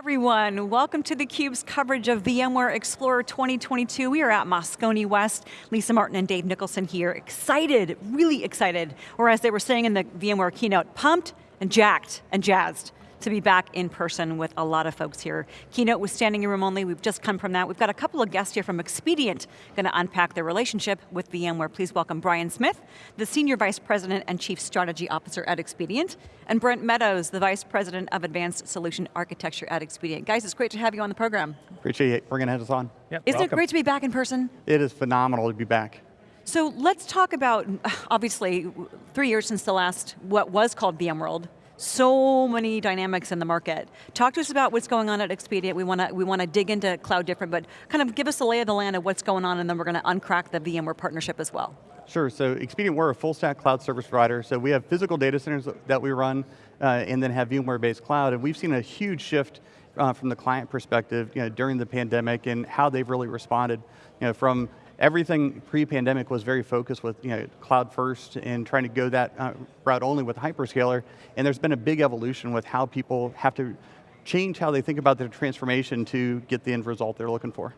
everyone, welcome to theCUBE's coverage of VMware Explorer 2022. We are at Moscone West. Lisa Martin and Dave Nicholson here, excited, really excited, or as they were saying in the VMware keynote, pumped and jacked and jazzed to be back in person with a lot of folks here. Keynote was standing room only, we've just come from that. We've got a couple of guests here from Expedient, going to unpack their relationship with VMware. Please welcome Brian Smith, the Senior Vice President and Chief Strategy Officer at Expedient, and Brent Meadows, the Vice President of Advanced Solution Architecture at Expedient. Guys, it's great to have you on the program. Appreciate it, bringing us on. Yep, Isn't welcome. it great to be back in person? It is phenomenal to be back. So let's talk about, obviously, three years since the last, what was called VMworld, so many dynamics in the market. Talk to us about what's going on at Expedient. We want to we want to dig into Cloud Different, but kind of give us a lay of the land of what's going on and then we're going to uncrack the VMware partnership as well. Sure, so Expedient, we're a full stack cloud service provider, so we have physical data centers that we run uh, and then have VMware-based cloud, and we've seen a huge shift uh, from the client perspective you know, during the pandemic and how they've really responded you know, from everything pre-pandemic was very focused with you know, cloud first and trying to go that uh, route only with hyperscaler, and there's been a big evolution with how people have to change how they think about their transformation to get the end result they're looking for.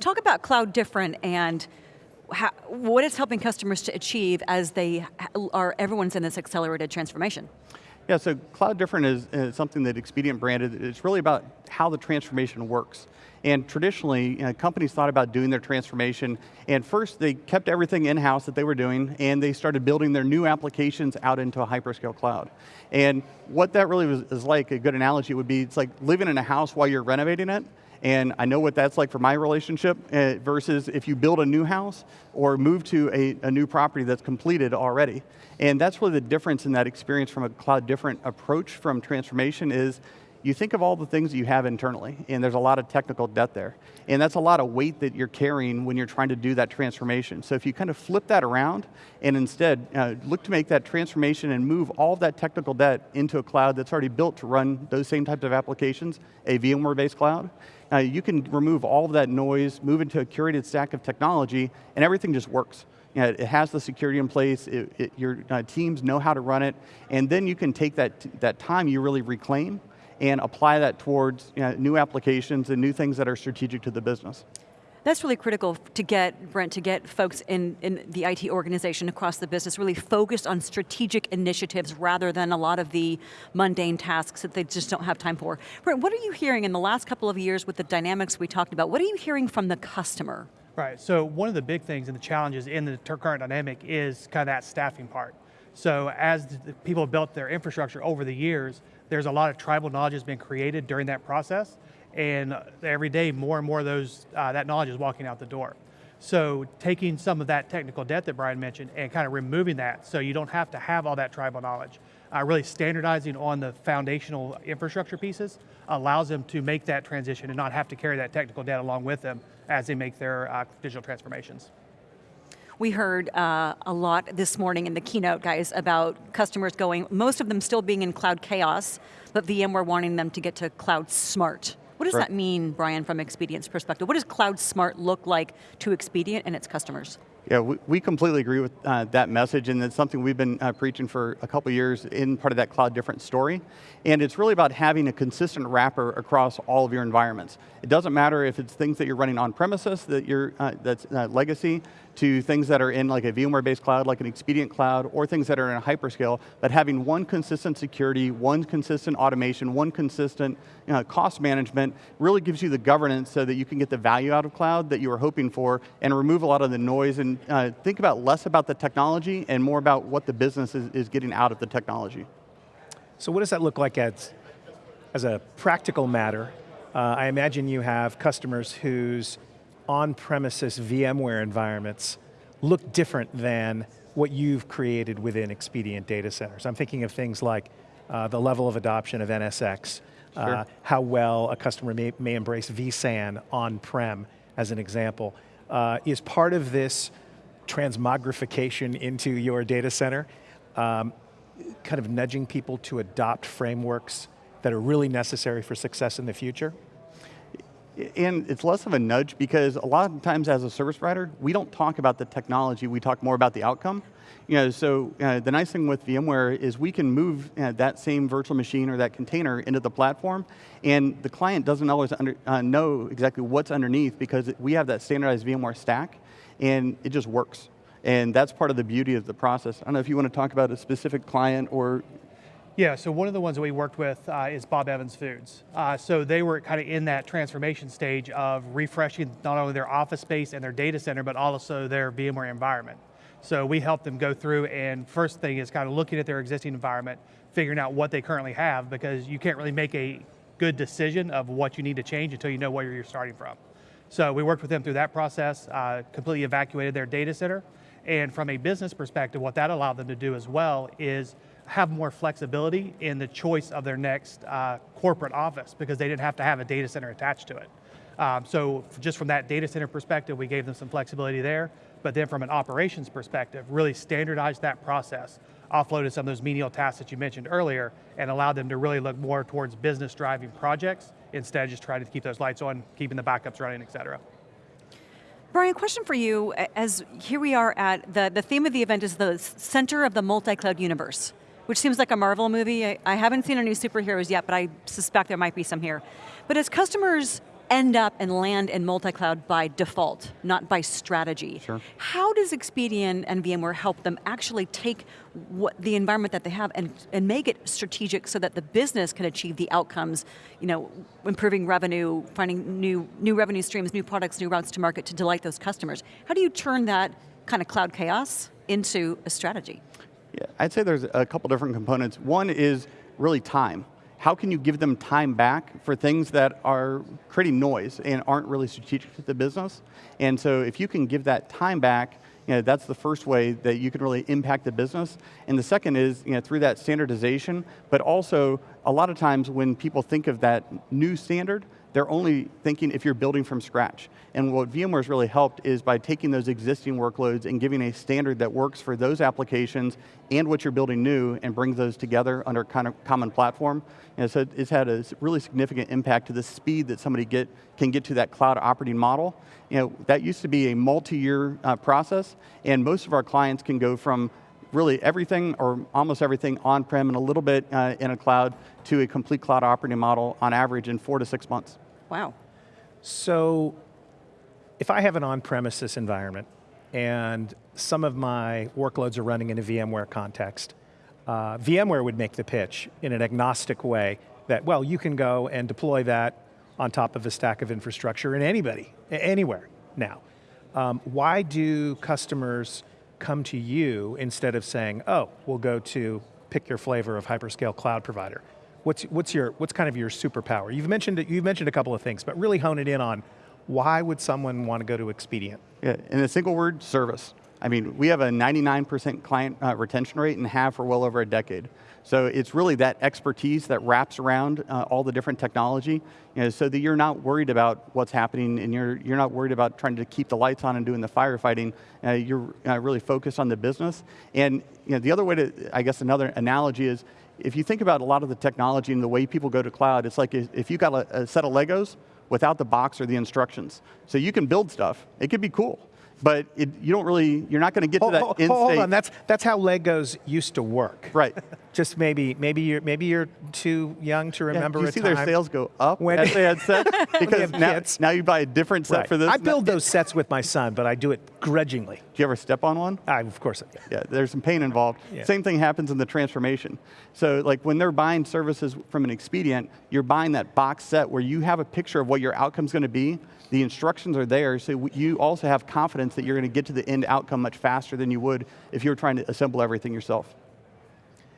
Talk about cloud different and how, what it's helping customers to achieve as they are, everyone's in this accelerated transformation. Yeah, so Cloud Different is, is, something that Expedient branded. It's really about how the transformation works. And traditionally, you know, companies thought about doing their transformation, and first they kept everything in-house that they were doing, and they started building their new applications out into a hyperscale cloud. And what that really was, is like, a good analogy would be, it's like living in a house while you're renovating it, and I know what that's like for my relationship uh, versus if you build a new house or move to a, a, new property that's completed already. And that's really the difference in that experience from a cloud different approach from transformation is you think of all the things that you have internally, and there's a lot of technical debt there. And that's a lot of weight that you're carrying when you're trying to do that transformation. So if you kind of flip that around, and instead uh, look to make that transformation and move all that technical debt into a cloud that's already built to run those same types of applications, a VMware-based cloud, uh, you can remove all of that noise, move into a curated stack of technology, and everything just works. You know, it has the security in place, it, it, your uh, teams know how to run it, and then you can take that, that time you really reclaim and apply that towards you know, new applications and new things that are strategic to the business. That's really critical to get, Brent, to get folks in, in the IT organization across the business really focused on strategic initiatives rather than a lot of the mundane tasks that they just don't have time for. Brent, what are you hearing in the last couple of years with the dynamics we talked about? What are you hearing from the customer? Right, so one of the big things and the challenges in the current dynamic is kind of that staffing part. So as people have built their infrastructure over the years, there's a lot of tribal knowledge that's been created during that process, and every day more and more of those, uh, that knowledge is walking out the door. So taking some of that technical debt that Brian mentioned and kind of removing that so you don't have to have all that tribal knowledge. Uh, really standardizing on the foundational infrastructure pieces allows them to make that transition and not have to carry that technical debt along with them as they make their uh, digital transformations. We heard uh, a lot this morning in the keynote, guys, about customers going, most of them still being in cloud chaos, but VMware wanting them to get to cloud smart. What does that mean, Brian, from Expedient's perspective? What does cloud smart look like to Expedient and its customers? Yeah, we, we completely agree with uh, that message, and it's something we've been uh, preaching for a couple years in part of that cloud different story. And it's really about having a consistent wrapper across all of your environments. It doesn't matter if it's things that you're running on premises, that you're, uh, that's uh, legacy, to things that are in like a VMware-based cloud, like an Expedient cloud, or things that are in a hyperscale, but having one consistent security, one consistent automation, one consistent you know, cost management really gives you the governance so that you can get the value out of cloud that you were hoping for and remove a lot of the noise and uh, think about less about the technology and more about what the business is, is getting out of the technology. So what does that look like as, as a practical matter? Uh, I imagine you have customers whose on-premises VMware environments look different than what you've created within Expedient data centers. I'm thinking of things like uh, the level of adoption of NSX, uh, sure. uh, how well a customer may, may embrace vSAN on-prem, as an example. Uh, is part of this transmogrification into your data center, um, kind of nudging people to adopt frameworks that are really necessary for success in the future? And it's less of a nudge because a lot of times as a service provider, we don't talk about the technology, we talk more about the outcome. You know, so uh, the nice thing with VMware is we can move uh, that same virtual machine or that container into the platform, and the client doesn't always under, uh, know exactly what's underneath because we have that standardized VMware stack, and it just works. And that's part of the beauty of the process. I don't know if you want to talk about a specific client or Yeah, so one of the ones that we worked with uh, is Bob Evans Foods. Uh, so they were kind of in that transformation stage of refreshing not only their office space and their data center, but also their VMware environment. So we helped them go through and first thing is kind of looking at their existing environment, figuring out what they currently have because you can't really make a good decision of what you need to change until you know where you're starting from. So we worked with them through that process, uh, completely evacuated their data center, and from a business perspective, what that allowed them to do as well is have more flexibility in the choice of their next uh, corporate office because they didn't have to have a data center attached to it. Um, so just from that data center perspective, we gave them some flexibility there, but then from an operations perspective, really standardized that process, offloaded some of those menial tasks that you mentioned earlier, and allowed them to really look more towards business driving projects instead of just trying to keep those lights on, keeping the backups running, et cetera. Brian, question for you, as here we are at, the, the theme of the event is the center of the multi-cloud universe, which seems like a Marvel movie. I, I haven't seen any superheroes yet, but I suspect there might be some here. But as customers end up and land in multi-cloud by default, not by strategy. Sure. How does Expedient and VMware help them actually take what the environment that they have and, and make it strategic so that the business can achieve the outcomes, you know, improving revenue, finding new, new revenue streams, new products, new routes to market to delight those customers. How do you turn that kind of cloud chaos into a strategy? I'd say there's a couple different components. One is really time how can you give them time back for things that are creating noise and aren't really strategic to the business? And so if you can give that time back, you know, that's the first way that you can really impact the business. And the second is you know, through that standardization, but also a lot of times when people think of that new standard, they're only thinking if you're building from scratch. And what VMware's really helped is by taking those existing workloads and giving a standard that works for those applications and what you're building new and brings those together under kind of common platform. And so it's had a really significant impact to the speed that somebody get, can get to that cloud operating model. You know, that used to be a multi-year uh, process, and most of our clients can go from really everything or almost everything on-prem and a little bit uh, in a cloud to a complete cloud operating model on average in four to six months. Wow. So if I have an on-premises environment and some of my workloads are running in a VMware context, uh, VMware would make the pitch in an agnostic way that, well, you can go and deploy that on top of a stack of infrastructure in anybody, anywhere now. Um, why do customers come to you instead of saying, oh, we'll go to pick your flavor of hyperscale cloud provider? What's, what's, your, what's kind of your superpower? You've mentioned, you've mentioned a couple of things, but really hone it in on why would someone want to go to Expedient? Yeah, in a single word, service. I mean, we have a 99% client uh, retention rate and have for well over a decade. So it's really that expertise that wraps around uh, all the different technology, you know, so that you're not worried about what's happening and you're, you're not worried about trying to keep the lights on and doing the firefighting. Uh, you're uh, really focused on the business. And you know, the other way to, I guess another analogy is, if you think about a lot of the technology and the way people go to cloud, it's like if you've got a, a set of Legos without the box or the instructions. So you can build stuff, it could be cool but it, you don't really, you're not going to get hold, to that hold, end hold state. on, that's, that's how Legos used to work. Right. Just maybe, maybe you're, maybe you're too young to remember yeah, you see their sales go up when as they had sets? Because now, now you buy a different set right. for this. I build those sets with my son, but I do it grudgingly. Do you ever step on one? I, of course. Yeah. yeah, there's some pain involved. Yeah. Same thing happens in the transformation. So like when they're buying services from an expedient, you're buying that box set where you have a picture of what your outcome's going to be, the instructions are there, so you also have confidence that you're going to get to the end outcome much faster than you would if you were trying to assemble everything yourself.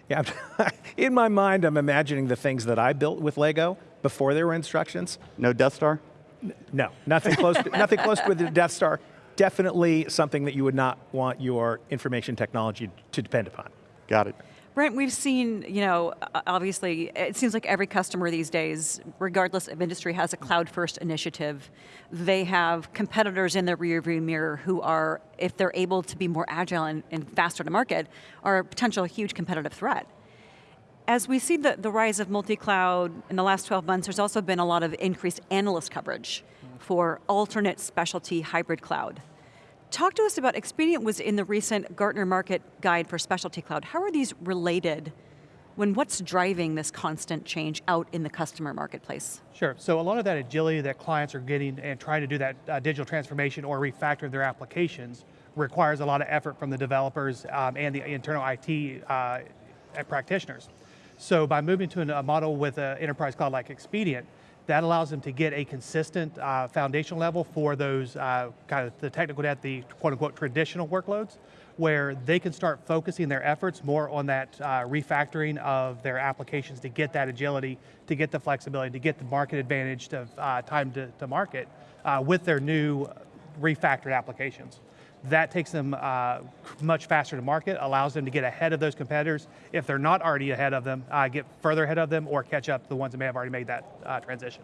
Yeah, in my mind, I'm imagining the things that I built with Lego before there were instructions. No Death Star? No, nothing close to, nothing close to the Death Star. Definitely something that you would not want your information technology to depend upon. Got it. Brent, we've seen, you know, obviously, it seems like every customer these days, regardless of industry, has a cloud-first initiative. They have competitors in their rearview mirror who are, if they're able to be more agile and, and faster to market, are a potential huge competitive threat. As we see the, the rise of multi-cloud in the last 12 months, there's also been a lot of increased analyst coverage mm-hmm. for alternate specialty hybrid cloud. Talk to us about, Expedient was in the recent Gartner Market Guide for Specialty Cloud. How are these related when what's driving this constant change out in the customer marketplace? Sure, so a lot of that agility that clients are getting and trying to do that uh, digital transformation or refactor their applications requires a lot of effort from the developers um, and the internal IT uh, practitioners. So by moving to a model with an enterprise cloud like Expedient, that allows them to get a consistent uh, foundational level for those uh, kind of the technical debt, the quote unquote traditional workloads, where they can start focusing their efforts more on that uh, refactoring of their applications to get that agility, to get the flexibility, to get the market advantage of uh, time to, to market uh, with their new refactored applications. That takes them uh, much faster to market, allows them to get ahead of those competitors. If they're not already ahead of them, uh, get further ahead of them or catch up the ones that may have already made that uh, transition.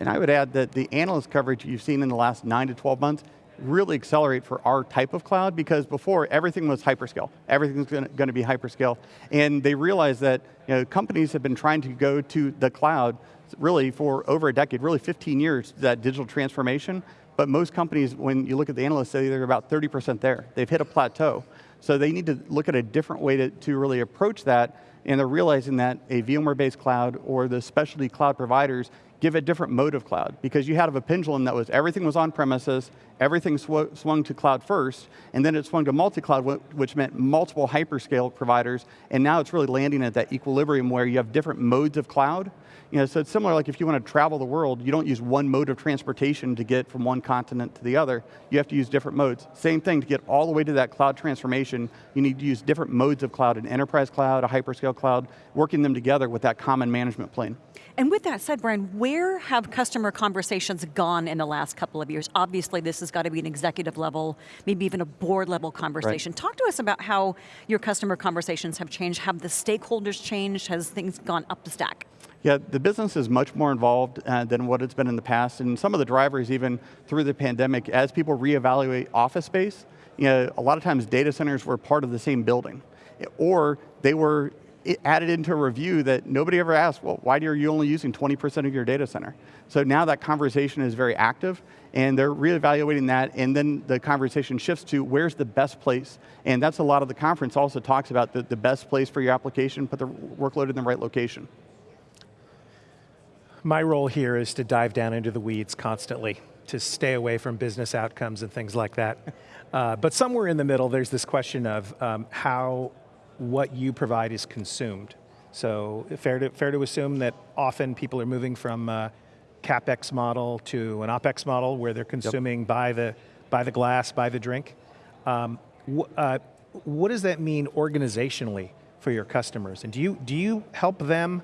And I would add that the analyst coverage you've seen in the last nine to 12 months really accelerate for our type of cloud because before everything was hyperscale. Everything's going to be hyperscale. And they realized that you know, companies have been trying to go to the cloud really for over a decade, really 15 years, that digital transformation. But most companies, when you look at the analysts, say they're about 30% there. They've hit a plateau. So they need to look at a different way to, to really approach that, and they're realizing that a VMware-based cloud or the specialty cloud providers give a different mode of cloud because you had a pendulum that was everything was on premises, everything sw swung to cloud first, and then it swung to multi-cloud, which meant multiple hyperscale providers, and now it's really landing at that equilibrium where you have different modes of cloud, you know, so it's similar like if you want to travel the world, you don't use one mode of transportation to get from one continent to the other. You have to use different modes. Same thing, to get all the way to that cloud transformation, you need to use different modes of cloud, an enterprise cloud, a hyperscale cloud, working them together with that common management plane. And with that said, Brian, where have customer conversations gone in the last couple of years? Obviously, this has got to be an executive level, maybe even a board level conversation. Right. Talk to us about how your customer conversations have changed. Have the stakeholders changed? Has things gone up the stack? Yeah, the business is much more involved uh, than what it's been in the past, and some of the drivers even through the pandemic, as people reevaluate office space, you know, a lot of times data centers were part of the same building, or they were added into a review that nobody ever asked, well, why are you only using 20% of your data center? So now that conversation is very active, and they're reevaluating that, and then the conversation shifts to where's the best place, and that's a lot of the conference also talks about the, the best place for your application, put the workload in the right location. My role here is to dive down into the weeds constantly, to stay away from business outcomes and things like that. Uh, but somewhere in the middle, there's this question of um, how what you provide is consumed. So fair to, fair to assume that often people are moving from a CapEx model to an OpEx model where they're consuming yep. by, the, by the glass, by the drink. Um, wh uh, what does that mean organizationally for your customers? And do you, do you help them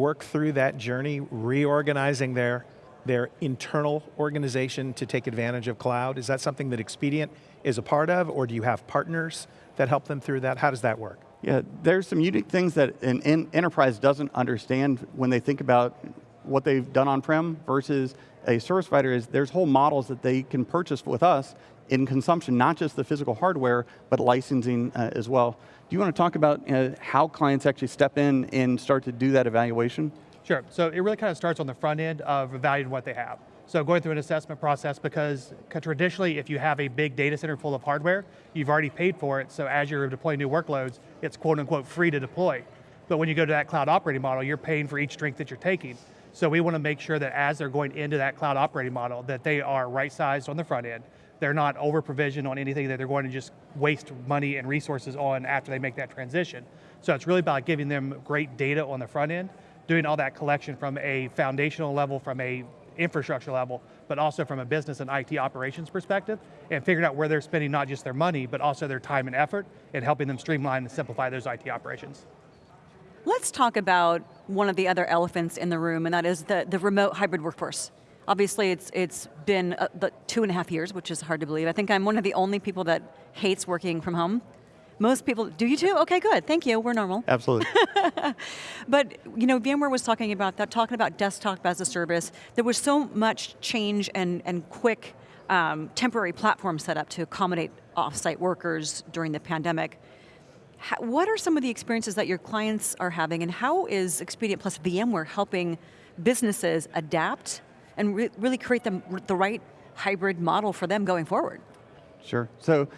work through that journey, reorganizing their, their internal organization to take advantage of cloud? Is that something that Expedient is a part of, or do you have partners that help them through that? How does that work? Yeah, there's some unique things that an enterprise doesn't understand when they think about what they've done on-prem versus a service provider is there's whole models that they can purchase with us in consumption, not just the physical hardware, but licensing uh, as well. Do you want to talk about uh, how clients actually step in and start to do that evaluation? Sure, so it really kind of starts on the front end of evaluating what they have. So going through an assessment process because traditionally if you have a big data center full of hardware, you've already paid for it, so as you're deploying new workloads, it's quote unquote free to deploy. But when you go to that cloud operating model, you're paying for each drink that you're taking. So we want to make sure that as they're going into that cloud operating model, that they are right-sized on the front end, they're not over-provisioned on anything that they're going to just waste money and resources on after they make that transition. So it's really about giving them great data on the front end, doing all that collection from a foundational level, from a infrastructure level, but also from a business and IT operations perspective, and figuring out where they're spending not just their money, but also their time and effort, and helping them streamline and simplify those IT operations. Let's talk about one of the other elephants in the room, and that is the, the remote hybrid workforce. Obviously, it's, it's been uh, two and a half years, which is hard to believe. I think I'm one of the only people that hates working from home. Most people, do you too? Okay, good, thank you, we're normal. Absolutely. but, you know, VMware was talking about that, talking about desktop as a service. There was so much change and, and quick um, temporary platform set up to accommodate offsite workers during the pandemic. How, what are some of the experiences that your clients are having and how is Expedient plus VMware helping businesses adapt and re really create the, the right hybrid model for them going forward? Sure, so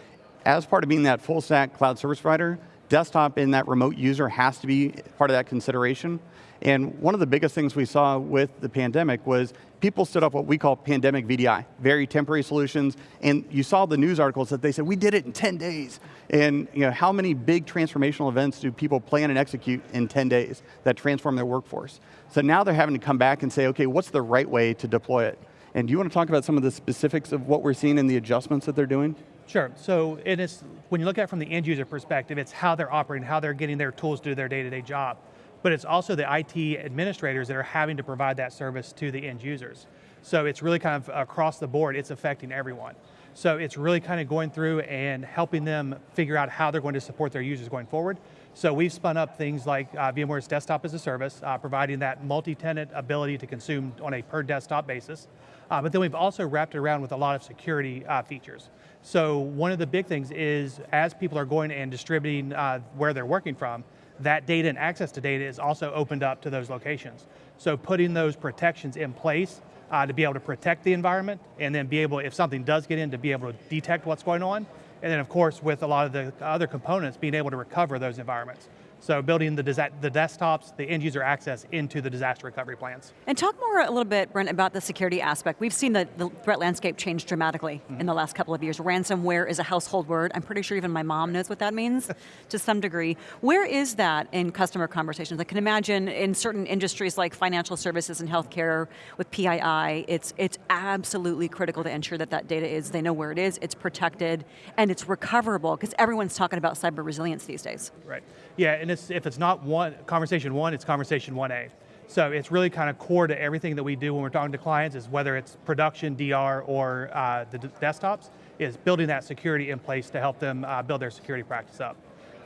as part of being that full stack cloud service provider, desktop in that remote user has to be part of that consideration. And one of the biggest things we saw with the pandemic was people stood up what we call pandemic VDI, very temporary solutions, and you saw the news articles that they said, we did it in 10 days. And you know, how many big transformational events do people plan and execute in 10 days that transform their workforce? So now they're having to come back and say, okay, what's the right way to deploy it? And do you want to talk about some of the specifics of what we're seeing and the adjustments that they're doing? Sure, so it is, when you look at it from the end user perspective, it's how they're operating, how they're getting their tools to do their day-to-day -day job but it's also the IT administrators that are having to provide that service to the end users. So it's really kind of across the board, it's affecting everyone. So it's really kind of going through and helping them figure out how they're going to support their users going forward. So we've spun up things like uh, VMware's Desktop as a Service, uh, providing that multi-tenant ability to consume on a per desktop basis. Uh, but then we've also wrapped it around with a lot of security uh, features. So one of the big things is as people are going and distributing uh, where they're working from, that data and access to data is also opened up to those locations. So putting those protections in place uh, to be able to protect the environment and then be able, if something does get in, to be able to detect what's going on. And then of course, with a lot of the other components, being able to recover those environments. So building the, the desktops, the end user access into the disaster recovery plans. And talk more a little bit, Brent, about the security aspect. We've seen the, the threat landscape change dramatically mm -hmm. in the last couple of years. Ransomware is a household word. I'm pretty sure even my mom knows what that means to some degree. Where is that in customer conversations? I can imagine in certain industries like financial services and healthcare with PII, it's, it's absolutely critical to ensure that that data is, they know where it is, it's protected, and it's recoverable, because everyone's talking about cyber resilience these days. Right, yeah, it's, if it's not one conversation one, it's conversation 1A. So it's really kind of core to everything that we do when we're talking to clients is whether it's production, DR, or uh, the desktops, is building that security in place to help them uh, build their security practice up.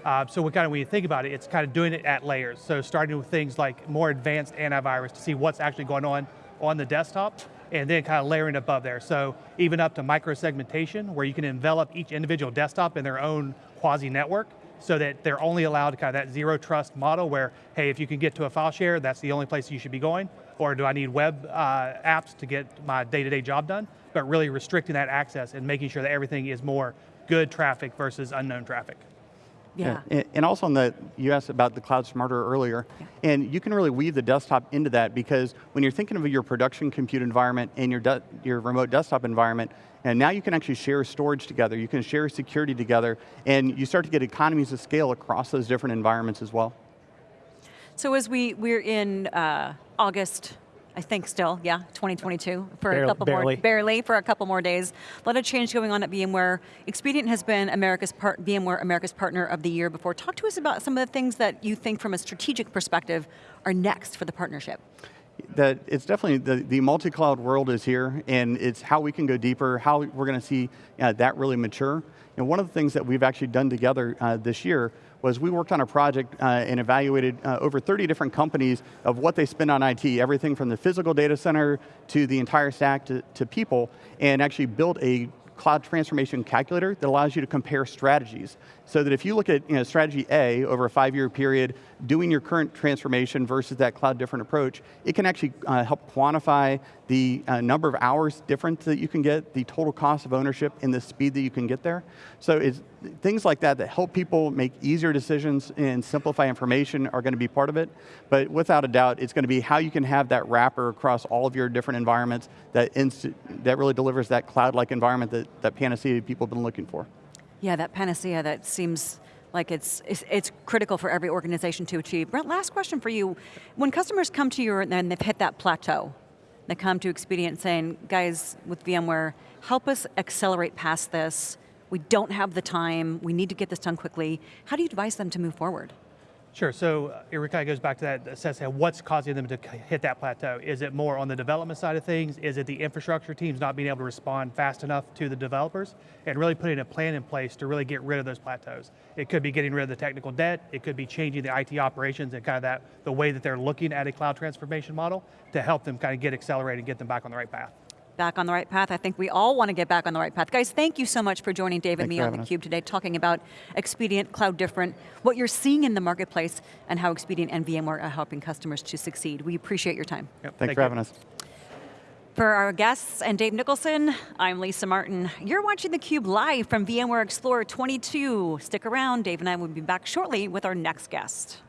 Uh, so we kind of, when you think about it, it's kind of doing it at layers. So starting with things like more advanced antivirus to see what's actually going on on the desktop, and then kind of layering above there. So even up to micro-segmentation, where you can envelop each individual desktop in their own quasi-network, so that they're only allowed kind of that zero trust model where, hey, if you can get to a file share, that's the only place you should be going, or do I need web uh, apps to get my day-to-day -day job done? But really restricting that access and making sure that everything is more good traffic versus unknown traffic. Yeah. yeah. And also on the, you asked about the cloud smarter earlier, yeah. and you can really weave the desktop into that because when you're thinking of your production compute environment and your, your remote desktop environment, and now you can actually share storage together, you can share security together, and you start to get economies of scale across those different environments as well. So as we, we're in uh, August I think still, yeah, 2022 for barely, a couple barely. more, barely for a couple more days. A lot of change going on at VMware. Expedient has been America's part, VMware America's Partner of the Year before. Talk to us about some of the things that you think from a strategic perspective are next for the partnership. That it's definitely, the, the multi-cloud world is here and it's how we can go deeper, how we're going to see uh, that really mature. And one of the things that we've actually done together uh, this year was we worked on a project uh, and evaluated uh, over 30 different companies of what they spend on IT, everything from the physical data center to the entire stack to, to people, and actually built a cloud transformation calculator that allows you to compare strategies. So that if you look at you know, strategy A over a five-year period, doing your current transformation versus that cloud different approach, it can actually uh, help quantify the uh, number of hours difference that you can get, the total cost of ownership, and the speed that you can get there. So it's things like that that help people make easier decisions and simplify information are going to be part of it. But without a doubt, it's going to be how you can have that wrapper across all of your different environments that, that really delivers that cloud-like environment that, that Panacea people have been looking for. Yeah, that panacea that seems like it's, it's, it's, critical for every organization to achieve. Brent, last question for you. When customers come to you and they've hit that plateau, they come to Expedient saying, guys, with VMware, help us accelerate past this. We don't have the time, we need to get this done quickly. How do you advise them to move forward? Sure, so uh, it kind of goes back to that assessment, what's causing them to hit that plateau? Is it more on the development side of things? Is it the infrastructure teams not being able to respond fast enough to the developers? And really putting a plan in place to really get rid of those plateaus. It could be getting rid of the technical debt, it could be changing the IT operations and kind of that, the way that they're looking at a cloud transformation model to help them kind of get accelerated and get them back on the right path. Back on the right path. I think we all want to get back on the right path. Guys, thank you so much for joining Dave and me on theCUBE today, talking about Expedient, Cloud Different, what you're seeing in the marketplace, and how Expedient and VMware are helping customers to succeed. We appreciate your time. Yep, Thanks thank for you. having us. For our guests and Dave Nicholson, I'm Lisa Martin. You're watching theCUBE live from VMware Explorer 22. Stick around, Dave and I will be back shortly with our next guest.